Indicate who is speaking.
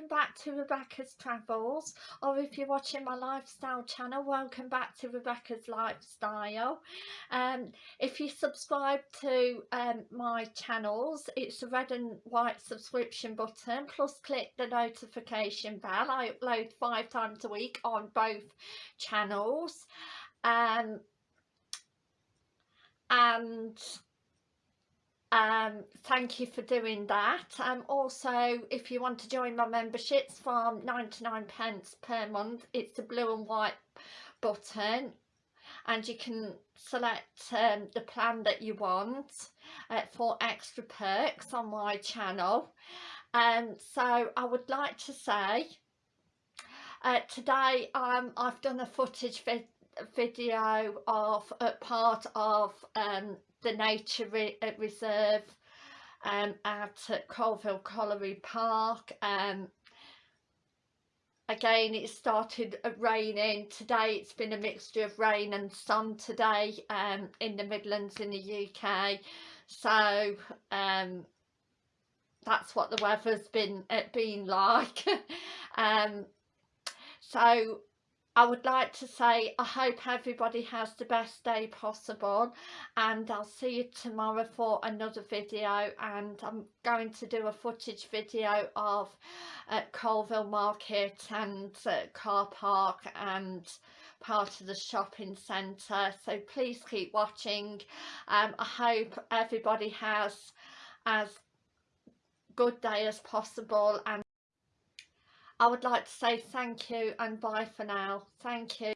Speaker 1: welcome back to Rebecca's Travels or if you're watching my lifestyle channel welcome back to Rebecca's Lifestyle. Um, if you subscribe to um, my channels it's the red and white subscription button plus click the notification bell. I upload five times a week on both channels. Um, and um thank you for doing that. Um also if you want to join my memberships from 99 pence per month it's the blue and white button. And you can select um, the plan that you want uh, for extra perks on my channel. Um so i would like to say uh, today um i've done a footage vid video of a part of um the nature re uh, reserve um, at Coalville Colliery Park. Um, again it started uh, raining today it's been a mixture of rain and sun today um, in the Midlands in the UK so um, that's what the weather's been uh, been like um, so I would like to say I hope everybody has the best day possible and I'll see you tomorrow for another video and I'm going to do a footage video of uh, Coalville Market and uh, car park and part of the shopping centre so please keep watching. Um, I hope everybody has as good day as possible and I would like to say thank you and bye for now. Thank you.